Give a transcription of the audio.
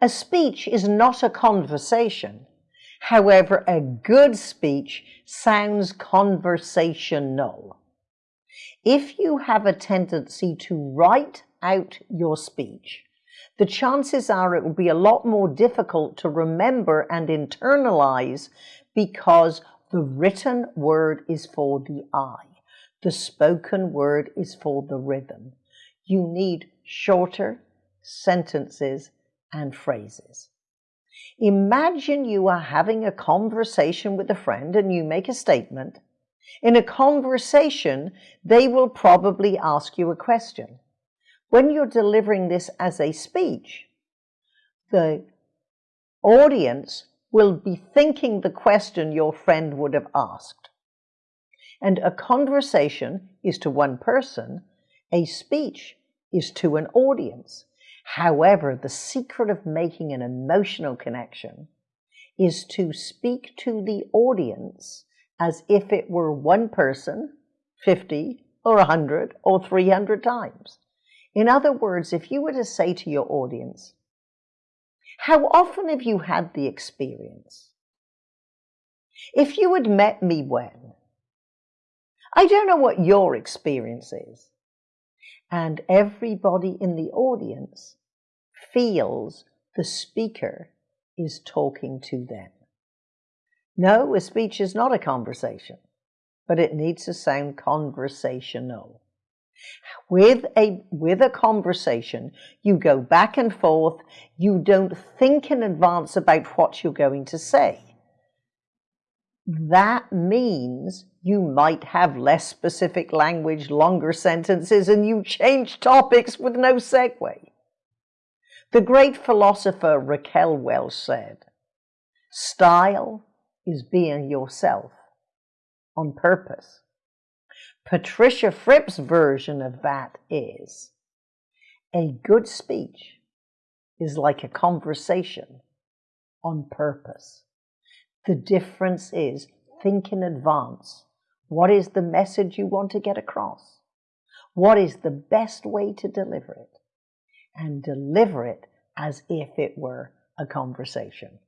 A speech is not a conversation. However, a good speech sounds conversational. If you have a tendency to write out your speech, the chances are it will be a lot more difficult to remember and internalize because the written word is for the eye. The spoken word is for the rhythm. You need shorter sentences and phrases. Imagine you are having a conversation with a friend and you make a statement. In a conversation, they will probably ask you a question. When you're delivering this as a speech, the audience will be thinking the question your friend would have asked. And a conversation is to one person, a speech is to an audience. However, the secret of making an emotional connection is to speak to the audience as if it were one person, 50 or 100 or 300 times. In other words, if you were to say to your audience, how often have you had the experience? If you had met me when? I don't know what your experience is. And everybody in the audience feels the speaker is talking to them. No, a speech is not a conversation, but it needs to sound conversational. With a, with a conversation, you go back and forth. You don't think in advance about what you're going to say. That means you might have less specific language, longer sentences, and you change topics with no segue. The great philosopher Raquel Welch said, Style is being yourself on purpose. Patricia Fripp's version of that is a good speech is like a conversation on purpose. The difference is think in advance. What is the message you want to get across? What is the best way to deliver it? And deliver it as if it were a conversation.